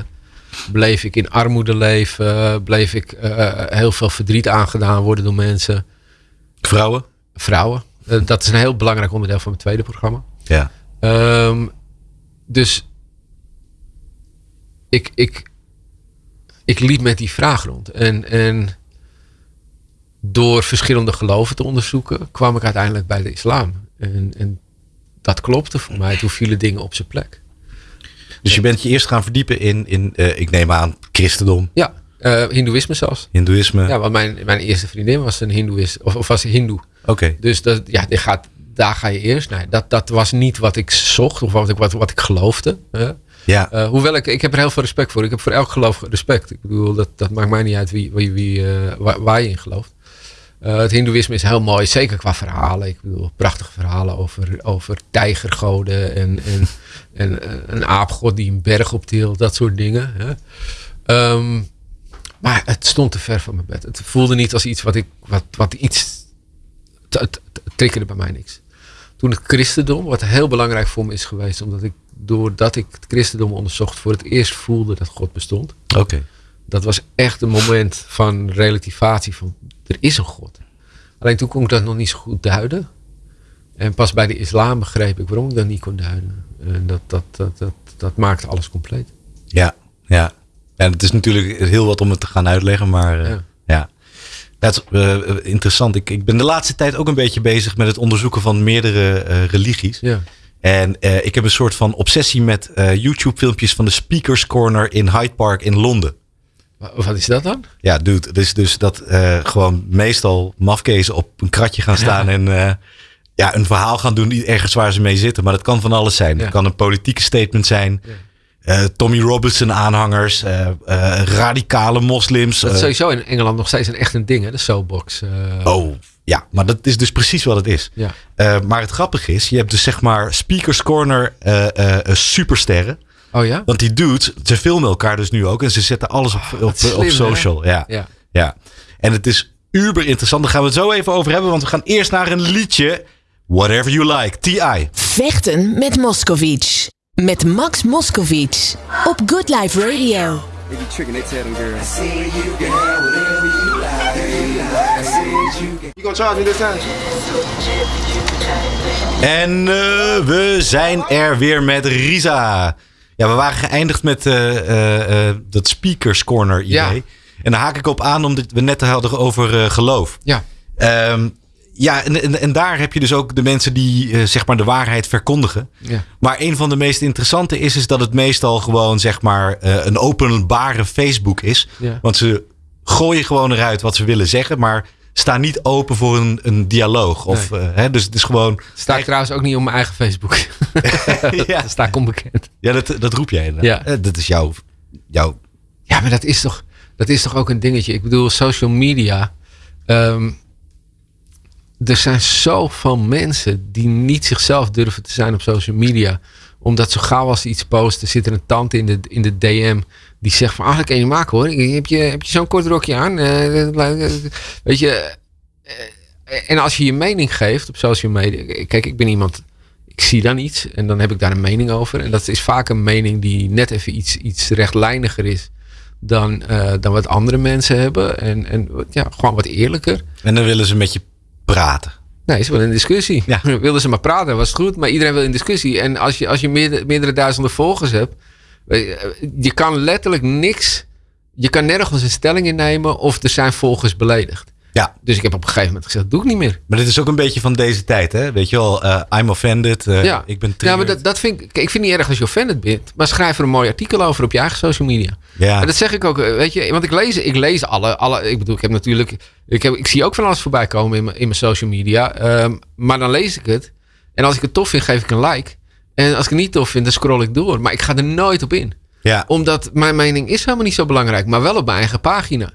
bleef ik in armoede leven, bleef ik uh, heel veel verdriet aangedaan worden door mensen. Vrouwen? Vrouwen. Uh, dat is een heel belangrijk onderdeel van mijn tweede programma. Ja. Um, dus ik, ik, ik liep met die vraag rond. En, en door verschillende geloven te onderzoeken, kwam ik uiteindelijk bij de islam. En, en dat klopte voor mij. Toen vielen dingen op zijn plek. Dus je bent je eerst gaan verdiepen in, in uh, ik neem aan, christendom. Ja, uh, hindoeïsme zelfs. Hindoeïsme. Ja, want mijn, mijn eerste vriendin was een hindoeïst, of, of was hindoe. Oké. Okay. Dus dat, ja, gaat, daar ga je eerst. Nee, dat, dat was niet wat ik zocht of wat ik, wat, wat ik geloofde. Uh, ja. Uh, hoewel ik, ik heb er heel veel respect voor. Ik heb voor elk geloof respect. Ik bedoel, dat, dat maakt mij niet uit wie, wie, wie, uh, waar, waar, je in gelooft. Uh, het hindoeïsme is heel mooi, zeker qua verhalen. Ik bedoel, prachtige verhalen over, over tijgergoden en, en, en een aapgod die een berg optilt, dat soort dingen. Hè. Um, maar het stond te ver van mijn bed. Het voelde niet als iets wat ik, wat, wat iets, het triggerde bij mij niks. Toen het christendom, wat heel belangrijk voor me is geweest, omdat ik doordat ik het christendom onderzocht, voor het eerst voelde dat God bestond. Oké. Okay. Dat was echt een moment van relativatie van er is een God. Alleen toen kon ik dat nog niet zo goed duiden. En pas bij de islam begreep ik waarom ik dat niet kon duiden. En dat, dat, dat, dat, dat maakte alles compleet. Ja, ja. En het is natuurlijk heel wat om het te gaan uitleggen, maar uh, ja. ja. Dat is uh, interessant. Ik, ik ben de laatste tijd ook een beetje bezig met het onderzoeken van meerdere uh, religies. Ja. En uh, ik heb een soort van obsessie met uh, YouTube-filmpjes van de Speakers Corner in Hyde Park in Londen. Wat is dat dan? Ja, dude. Het is dus dat uh, gewoon meestal mafkezen op een kratje gaan staan ja. en ja, een verhaal gaan doen ergens waar ze mee zitten. Maar dat kan van alles zijn. Ja. Het kan een politieke statement zijn. Ja. Tommy Robinson aanhangers, radicale moslims. Dat is sowieso in Engeland nog steeds een echt een ding, hè? de soapbox. oh, ja, maar dat is dus precies wat het is. Ja. Uh, maar het grappige is, je hebt dus zeg maar Speakers Corner uh, uh, supersterren. Oh ja? Want die dudes, ze filmen elkaar dus nu ook. En ze zetten alles op, op, op, slim, op social. Ja. Ja. ja. En het is uber interessant. Daar gaan we het zo even over hebben. Want we gaan eerst naar een liedje. Whatever you like. T.I. Vechten met Moscovic. Met Max Moscovic. Op Good Life Radio. They be tricking, they tell them girls. I say you can have whatever you you gonna me this time? En uh, we zijn er weer met Risa. Ja, we waren geëindigd met uh, uh, dat speakers corner idee. Ja. En daar haak ik op aan omdat we net hadden over geloof. Ja. Um, ja, en, en, en, daar heb je dus ook de mensen die uh, zeg maar de waarheid verkondigen. Ja. Maar een van de meest interessante is, is dat het meestal gewoon zeg maar uh, een openbare Facebook is. Ja. Want ze gooien gewoon eruit wat ze willen zeggen, maar staan niet open voor een, een dialoog. Of, Nee. uh, hè, dus het is gewoon. Sta ik trouwens ook niet op mijn eigen Facebook. ja, Daar sta ik onbekend. ja dat, dat roep jij. inderdaad. Ja. Eh, Dat is jouw. jouw Ja, maar dat is toch, dat is toch ook een dingetje. Ik bedoel, social media. ehm, er zijn zoveel mensen die niet zichzelf durven te zijn op social media. Omdat zo gauw als ze iets posten, zit er een tante in de, in de DM die zegt van, ah, dat kan je maken hoor. Heb je, heb je zo'n kort rokje aan? Eh, weet je, eh, en als je je mening geeft op social media. Kijk, ik ben iemand, ik zie dan iets en dan heb ik daar een mening over. En dat is vaak een mening die net even iets, iets rechtlijniger is dan, eh, dan wat andere mensen hebben. En, en ja, gewoon wat eerlijker. En dan willen ze met je praten. Nee, ze willen in discussie. Ja. Wilden ze maar praten, was het goed. Maar iedereen wil in discussie. En als je, als je meerdere, meerdere duizenden volgers hebt. Weet je, Je kan letterlijk niks. Je kan nergens een stelling innemen. Of er zijn volgers beledigd. Ja. Dus ik heb op een gegeven moment gezegd, doe ik niet meer. Maar dit is ook een beetje van deze tijd, hè? Weet je wel, eh, I'm offended. eh, ja. Ik ben ja, triggered. maar dat, dat vind ik, kijk, ik vind het niet erg als je offended bent. Maar schrijf er een mooi artikel over op je eigen social media. Ja. En dat zeg ik ook, eh, weet je, want ik lees, ik lees alle, alle, ik bedoel, ik heb natuurlijk, ik, heb, ik zie ook van alles voorbij komen in mijn, in mijn social media. Ehm, maar dan lees ik het. En als ik het tof vind, geef ik een like. En als ik het niet tof vind, dan scroll ik door. Maar ik ga er nooit op in. ja. Omdat mijn mening is helemaal niet zo belangrijk, maar wel op mijn eigen pagina.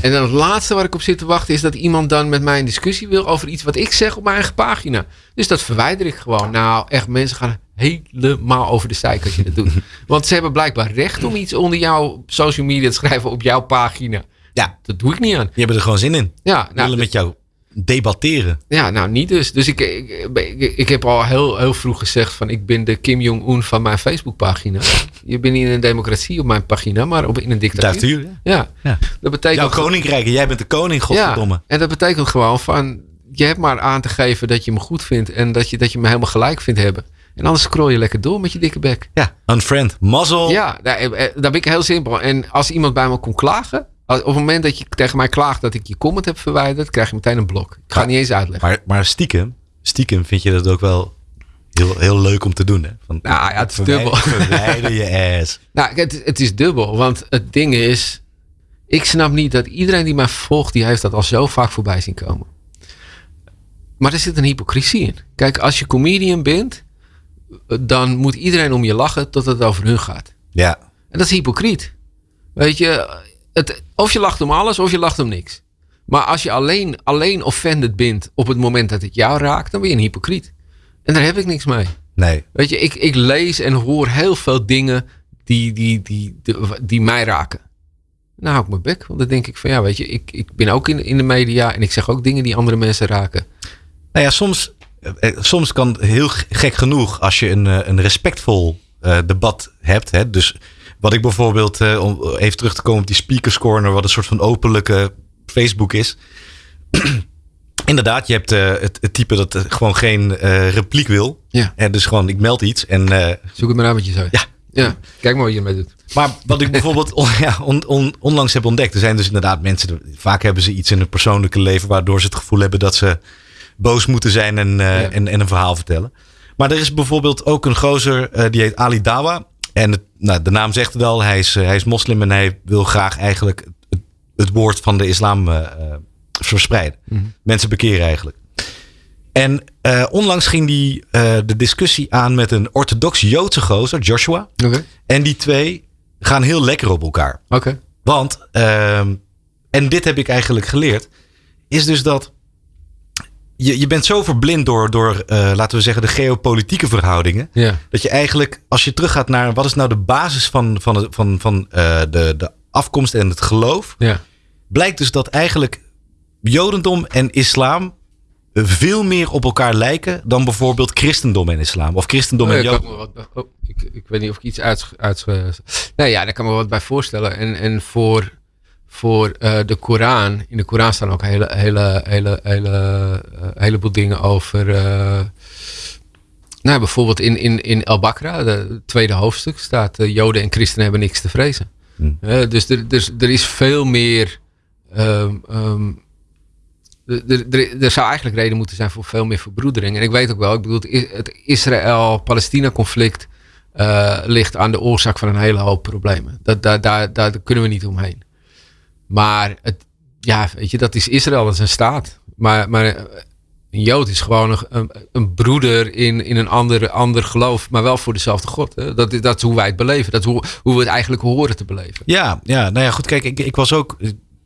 En dan het laatste waar ik op zit te wachten is dat iemand dan met mij in discussie wil over iets wat ik zeg op mijn eigen pagina. Dus dat verwijder ik gewoon. Nou, echt, mensen gaan helemaal over de zeik als je dat doet. Want ze hebben blijkbaar recht om iets onder jouw social media te schrijven op jouw pagina. Ja. Dat doe ik niet aan. Die hebben er gewoon zin in. Ja, nou, willen met jou debatteren. ja, nou niet dus. Dus ik, ik, ik, ik heb al heel, heel vroeg gezegd van ik ben de Kim Jong-un van mijn Facebookpagina. Je bent niet in een democratie op mijn pagina, maar op, in een dictatuur. Dictatuur, ja. Ja, Ja. dat betekent... Jouw koninkrijk jij bent de koning, godverdomme. Ja, en dat betekent gewoon van, je hebt maar aan te geven dat je me goed vindt en dat je, dat je me helemaal gelijk vindt hebben. En anders scroll je lekker door met je dikke bek. Ja, unfriend. Mazzel. Ja, daar, daar ben ik heel simpel. En als iemand bij me kon klagen, op het moment dat je tegen mij klaagt dat ik je comment heb verwijderd, krijg je meteen een blok. Ik ga niet eens uitleggen. Maar, maar stiekem, stiekem vind je dat ook wel heel, heel leuk om te doen. Hè? Van, nou ja, het is dubbel. Verwijder je ass. Nou, het, het is dubbel. Want het ding is, ik snap niet dat iedereen die mij volgt, die heeft dat al zo vaak voorbij zien komen. Maar er zit een hypocrisie in. Kijk, als je comedian bent, dan moet iedereen om je lachen tot het over hun gaat. Ja. En dat is hypocriet. Weet je, het, of je lacht om alles of je lacht om niks. Maar als je alleen, alleen offended bent op het moment dat het jou raakt, dan ben je een hypocriet. En daar heb ik niks mee. Nee. Weet je, ik, ik lees en hoor heel veel dingen die, die, die, die, die mij raken. Nou hou ik mijn bek. Want dan denk ik van ja, weet je, ik, ik ben ook in, in de media en ik zeg ook dingen die andere mensen raken. Nou ja, soms, eh, soms kan heel gek genoeg als je een, eh, een respectvol uh, debat hebt. Hè, dus wat ik bijvoorbeeld, uh, om even terug te komen op die speakers corner, wat een soort van openlijke Facebook is. Inderdaad, je hebt uh, het, het, type dat gewoon geen repliek wil. Ja. En dus gewoon, ik meld iets en... Zoek het maar uit met je. Ja. Ja, kijk maar wat je ermee doet. Maar wat ik bijvoorbeeld on, ja, on, on, onlangs heb ontdekt. Er zijn dus inderdaad mensen, vaak hebben ze iets in hun persoonlijke leven... waardoor ze het gevoel hebben dat ze boos moeten zijn en, uh, ja. en, en, een verhaal vertellen. Maar er is bijvoorbeeld ook een gozer, uh, die heet Ali Dawa. En het, nou, de naam zegt het al, hij is, uh, hij is moslim en hij wil graag eigenlijk het, het woord van de islam verspreiden. Mm -hmm. Mensen bekeren eigenlijk. En onlangs ging die de discussie aan met een orthodox Joodse gozer, Joshua. Okay. En die twee gaan heel lekker op elkaar. Oké. Okay. Want, ehm, en dit heb ik eigenlijk geleerd, is dus dat je, je bent zo verblind door, door uh, laten we zeggen, de geopolitieke verhoudingen. Ja. Dat je eigenlijk, als je teruggaat naar wat is nou de basis van, van, van, van uh, de, de afkomst en het geloof. Ja. Blijkt dus dat eigenlijk Jodendom en islam veel meer op elkaar lijken dan bijvoorbeeld christendom en islam. Of christendom oh, en Jodendom. Oh, ik, ik weet niet of ik iets uit... uit nee, ja, daar kan me wat bij voorstellen. En, en voor voor uh, de Koran. In de Koran staan ook hele, hele, hele, hele, uh, heleboel dingen over. Uh, nou, bijvoorbeeld in, in, in El Bakra, het tweede hoofdstuk, staat: Joden en christenen hebben niks te vrezen. Hmm. dus, er, dus er is veel meer. Um, um, er, er, er zou eigenlijk reden moeten zijn voor veel meer verbroedering. En ik weet ook wel, ik bedoel, het Israël-Palestina-conflict ligt aan de oorzaak van een hele hoop problemen. Dat, daar, daar, daar kunnen we niet omheen. Maar het, ja, weet je, dat is Israël, dat is een staat. Maar, maar een Jood is gewoon een, een broeder in, in een ander, ander geloof, maar wel voor dezelfde God. Hè? Dat, dat is hoe wij het beleven. Dat is hoe, hoe we het eigenlijk horen te beleven. Ja, ja nou ja, goed. Kijk, ik, ik was ook.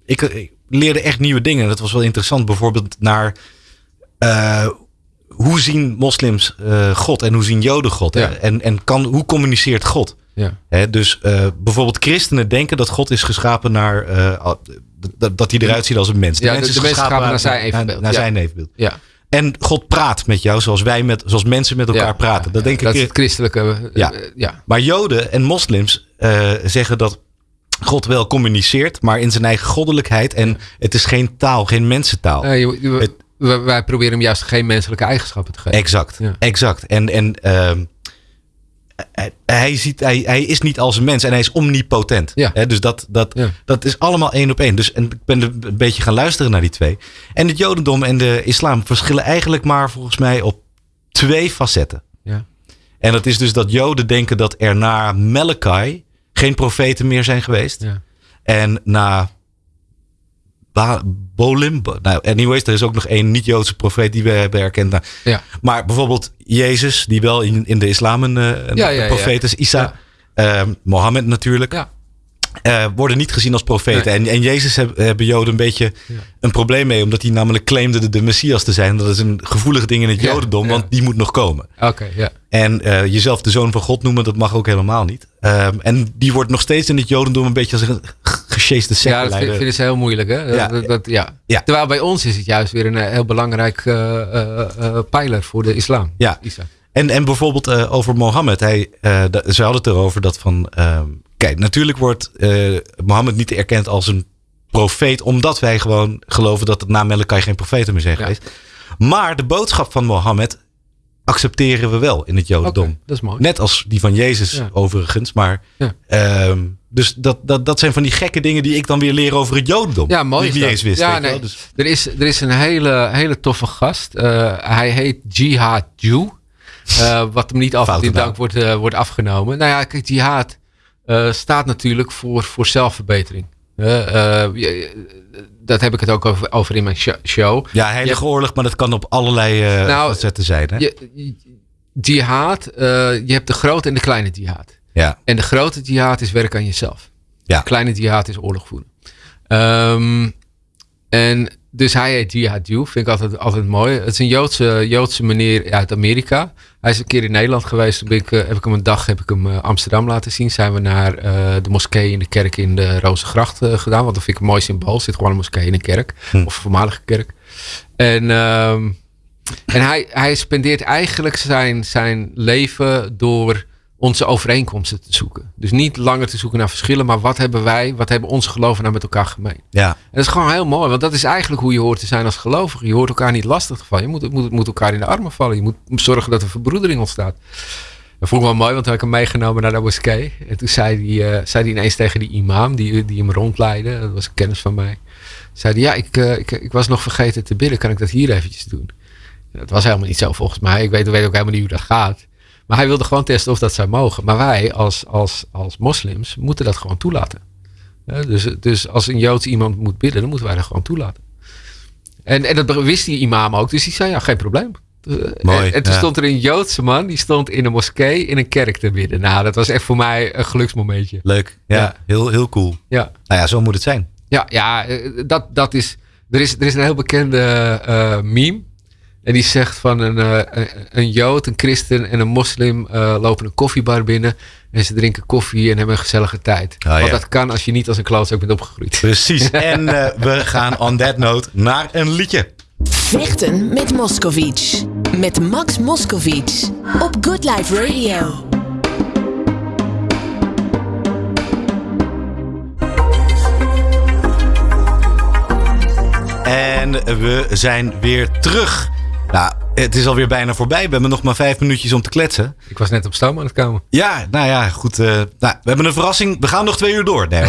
Ik, ik leerde echt nieuwe dingen. Dat was wel interessant. Bijvoorbeeld naar. Uh, hoe zien moslims uh, God en hoe zien Joden God? Ja. En, en kan, hoe communiceert God? Ja. Dus uh, bijvoorbeeld christenen denken dat God is geschapen naar. Uh, dat, dat hij eruit ziet als een mens. De ja, mens is de geschapen naar, naar zijn evenbeeld. Naar, naar ja. zijn evenbeeld. Ja. En God praat met jou zoals wij met, zoals mensen met elkaar ja, praten. Dat, denk dat ik, is het christelijke. Ja. Uh, ja. Maar Joden en moslims uh, zeggen dat God wel communiceert, maar in zijn eigen goddelijkheid. En het is geen taal, geen mensentaal. Uh, je, je, het, wij proberen hem juist geen menselijke eigenschappen te geven. Exact, exact. En, en hij, hij, ziet, hij, hij is niet als een mens en hij is omnipotent. Ja. He, dus dat, dat, ja. dat is allemaal één op één. Dus en ik ben een beetje gaan luisteren naar die twee. En het Jodendom en de islam verschillen eigenlijk maar volgens mij op twee facetten. Ja. En dat is dus dat Joden denken dat er na Malachi geen profeten meer zijn geweest. Ja. En na ba Bolim. Nou, anyways, er is ook nog één niet-Joodse profeet die we hebben erkend. Nou, ja. Maar bijvoorbeeld Jezus, die wel in, in de islam een, een ja, ja, profeet is. Isa, uh, Mohammed natuurlijk. Ja. Uh, worden niet gezien als profeten. Nee. En, en Jezus heb, hebben Joden een beetje een probleem mee. Omdat hij namelijk claimde de, de Messias te zijn. Dat is een gevoelig ding in het Jodendom. Want die moet nog komen. Oké, okay, ja. En uh, jezelf de zoon van God noemen, dat mag ook helemaal niet. Um, en die wordt nog steeds in het Jodendom een beetje als een Ja, dat vind, vinden ze heel moeilijk. Hè? Ja. Dat, dat, ja. ja. Terwijl bij ons is het juist weer een heel belangrijk uh, uh, pijler voor de islam. Ja. Isa. En, en bijvoorbeeld uh, over Mohammed. Hij, ze hadden het erover dat van... Uh, kijk, natuurlijk wordt Mohammed niet erkend als een profeet... omdat wij gewoon geloven dat het na Malachi geen profeten meer zijn Ja. geweest. Maar de boodschap van Mohammed accepteren we wel in het Jodendom. Oké, dat is mooi. Net als die van Jezus Ja. overigens. Maar, Ja. ehm, dus dat, dat, dat zijn van die gekke dingen die ik dan weer leer over het Jodendom. Ja, mooi. Die ik is niet eens wist. Ja, nee. Dus, er, is, er is een hele, hele toffe gast. Eh, hij heet Jihad Jew. wat hem niet altijd in dank wordt, wordt afgenomen. Nou ja, kijk, jihad staat natuurlijk voor, voor zelfverbetering. Dat heb ik het ook over, over in mijn show. Ja, heilige oorlog, maar dat kan op allerlei nou, facetten zijn. Hè? Je, jihad, je hebt de grote en de kleine jihad. Ja. En de grote jihad is werk aan jezelf. Ja. De kleine jihad is oorlog voeren. Um, en dus hij heet Jihad vind ik altijd, altijd mooi. Het is een Joodse, Joodse meneer uit Amerika. Hij is een keer in Nederland geweest. Toen ik, uh, heb ik hem een dag heb ik hem uh, Amsterdam laten zien. Zijn we naar uh, de moskee in de kerk in de Rozengracht gedaan. Want dat vind ik een mooi symbool. Er zit gewoon een moskee in een kerk. Hm. Of een voormalige kerk. En, um, en hij, hij spendeert eigenlijk zijn, zijn leven door onze overeenkomsten te zoeken. Dus niet langer te zoeken naar verschillen, maar wat hebben wij, wat hebben onze geloven nou met elkaar gemeen? Ja. En dat is gewoon heel mooi, want dat is eigenlijk hoe je hoort te zijn als gelovige. Je hoort elkaar niet lastig te vallen. Je moet, moet, moet elkaar in de armen vallen. Je moet zorgen dat er verbroedering ontstaat. Dat vond ik wel mooi, want toen heb ik hem meegenomen naar de moskee. En toen zei hij, uh, zei hij ineens tegen die imam die, die hem rondleidde. Dat was een kennis van mij. Zei hij, ja, ik, uh, ik, ik was nog vergeten te bidden. Kan ik dat hier eventjes doen? Dat was helemaal niet zo volgens mij. Ik weet, weet ook helemaal niet hoe dat gaat. Maar hij wilde gewoon testen of dat zou mogen. Maar wij als, als, als moslims moeten dat gewoon toelaten. dus, dus als een Joods iemand moet bidden, dan moeten wij dat gewoon toelaten. En, en dat wist die imam ook. Dus die zei, ja, geen probleem. Mooi, en, toen stond er een Joodse man, die stond in een moskee in een kerk te bidden. Nou, dat was echt voor mij een geluksmomentje. Leuk, ja, Heel, heel cool. Ja. Nou ja, zo moet het zijn. Ja, ja dat, dat is, er is... Er is een heel bekende uh, meme. En die zegt van een, uh, een Jood, een christen en een moslim uh, lopen een koffiebar binnen. En ze drinken koffie en hebben een gezellige tijd. Oh, Want ja. dat kan als je niet als een klootzak bent opgegroeid. Precies. en uh, we gaan on that note naar een liedje. Vechten met Moscovic. Met Max Moscovic. Op Good Life Radio. En we zijn weer terug. Nou, het is alweer bijna voorbij. We hebben nog maar vijf minuutjes om te kletsen. Ik was net op stoom aan het komen. Ja, nou ja, goed. Uh, nou, we hebben een verrassing. We gaan nog twee uur door. Nee,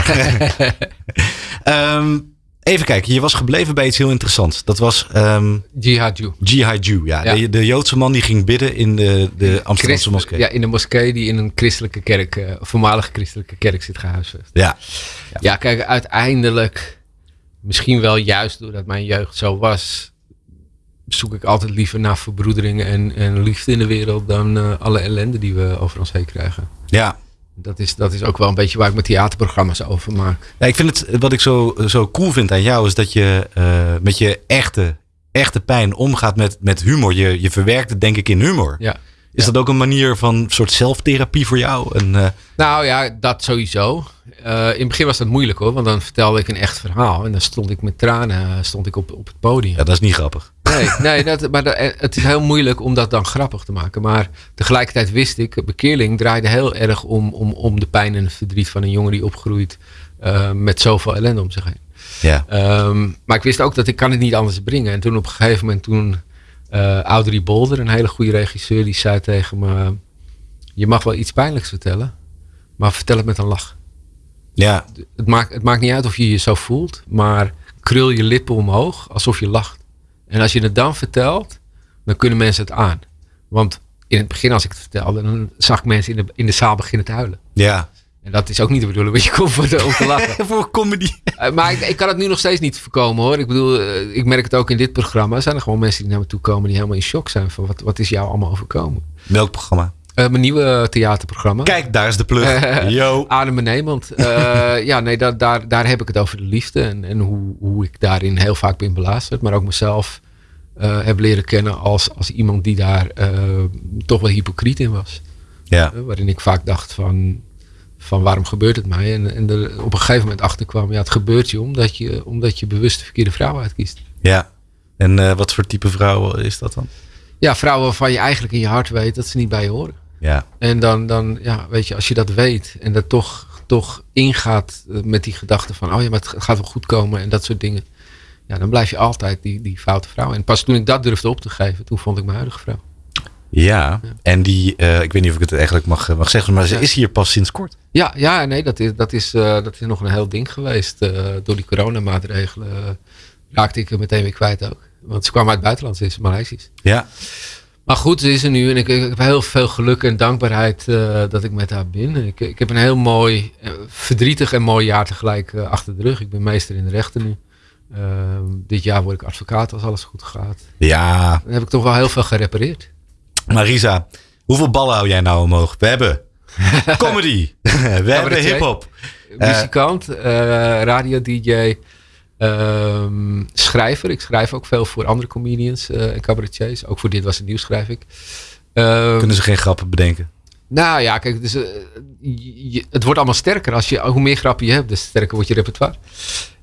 um, even kijken. Je was gebleven bij iets heel interessants. Dat was... Um, Jihad Jihad ja. ja. De, de, Joodse man die ging bidden in de, de Amsterdamse moskee. Ja, in de moskee die in een christelijke kerk, uh, voormalige christelijke kerk zit gehuisvest. Ja. ja. Ja, kijk, uiteindelijk... Misschien wel juist doordat mijn jeugd zo was zoek ik altijd liever naar verbroedering en, en liefde in de wereld dan uh, alle ellende die we over ons heen krijgen. Ja. Dat is, dat is ook wel een beetje waar ik mijn theaterprogramma's over maak. Ja, ik vind het, wat ik zo, zo cool vind aan jou, is dat je uh, met je echte, echte pijn omgaat met, met humor. Je, je verwerkt het denk ik in humor. Ja. Is dat ook een manier van soort zelftherapie voor jou? En, uh... Nou ja, dat sowieso. Uh, in het begin was dat moeilijk hoor, want dan vertelde ik een echt verhaal. En dan stond ik met tranen stond ik op, op het podium. Ja, dat is niet grappig. Nee, nee dat, maar dat, het is heel moeilijk om dat dan grappig te maken. Maar tegelijkertijd wist ik, bekeerling draaide heel erg om, om, om de pijn en het verdriet van een jongen die opgroeit uh, met zoveel ellende om zich heen. Ja. Um, maar ik wist ook dat ik kan het niet anders brengen. En toen op een gegeven moment, toen uh, Audrey Bolder, een hele goede regisseur, die zei tegen me: Je mag wel iets pijnlijks vertellen, maar vertel het met een lach. Ja. Het maakt, het maakt niet uit of je je zo voelt, maar krul je lippen omhoog alsof je lacht. En als je het dan vertelt, dan kunnen mensen het aan. Want in het begin, als ik het vertelde, dan zag ik mensen in de, in de zaal beginnen te huilen. Ja. En dat is ook niet de bedoeling, want je komt voor de, om te lachen. voor comedy. Uh, maar ik, ik, kan het nu nog steeds niet voorkomen hoor. Ik bedoel, uh, ik merk het ook in dit programma. Er zijn er gewoon mensen die naar me toe komen die helemaal in shock zijn van wat, wat is jou allemaal overkomen. Welk programma? Uh, mijn nieuwe theaterprogramma. Kijk, daar is de plug. Yo. Adem en Nederland. ja, nee, daar, daar, daar heb ik het over de liefde. En, en hoe, hoe ik daarin heel vaak ben belazerd. Maar ook mezelf heb leren kennen als, als iemand die daar toch wel hypocriet in was. Ja. waarin ik vaak dacht van van waarom gebeurt het mij? En, en er op een gegeven moment achter kwam, ja, het gebeurt je omdat je, omdat je bewust de verkeerde vrouw uitkiest. Ja, en uh, wat voor type vrouw is dat dan? Ja, vrouwen waarvan je eigenlijk in je hart weet dat ze niet bij je horen. Ja. En dan, dan ja, weet je, als je dat weet en dat toch, toch ingaat met die gedachte van, oh ja, maar het gaat wel goed komen en dat soort dingen. Ja, dan blijf je altijd die, die foute vrouw. En pas toen ik dat durfde op te geven, toen vond ik mijn huidige vrouw. Ja, en die, uh, ik weet niet of ik het eigenlijk mag, mag zeggen, maar ze is hier pas sinds kort. Ja, ja nee, dat is, dat, is, uh, dat is nog een heel ding geweest. Uh, door die coronamaatregelen raakte ik er meteen weer kwijt ook. Want ze kwam uit het buitenland, ze is Maleisisch. Ja. Maar goed, ze is er nu en ik, ik heb heel veel geluk en dankbaarheid dat ik met haar ben. Ik, ik heb een heel mooi, verdrietig en mooi jaar tegelijk achter de rug. Ik ben meester in de rechten nu. Ehm, dit jaar word ik advocaat als alles goed gaat. Ja. Dan heb ik toch wel heel veel gerepareerd. Marisa, hoeveel ballen hou jij nou omhoog? We hebben comedy. We hebben hip-hop. Muzikant, radio-dj. Um, schrijver. Ik schrijf ook veel voor andere comedians uh, en cabaretiers. Ook voor Dit Was Het Nieuws schrijf ik. Um, Kunnen ze geen grappen bedenken? Nou ja, kijk, dus, uh, je, het wordt allemaal sterker. Als je, hoe meer grappen je hebt, des sterker wordt je repertoire.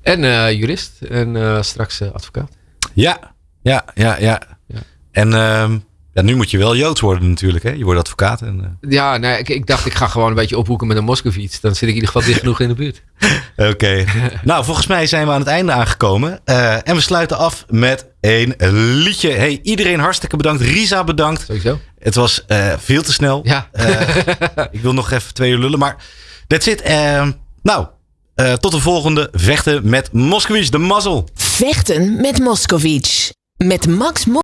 En uh, jurist en straks advocaat. Ja, ja, ja, ja. ja. En um, ja, nu moet je wel Joods worden natuurlijk. Hè? Je wordt advocaat. En, uh... Ja, nee, ik, ik, dacht ik ga gewoon een beetje ophoeken met een Moskovits. Dan zit ik in ieder geval dicht genoeg in de buurt. Oké. Okay. nou, volgens mij zijn we aan het einde aangekomen. Uh, en we sluiten af met een liedje. Hey, iedereen hartstikke bedankt. Risa bedankt. Sowieso. Het was uh, veel te snel. Ja. ik wil nog even twee uur lullen. Maar that's it. nou, tot de volgende. Vechten met Moskowitz, de mazzel. Vechten met Moskowitz. Met Max Mo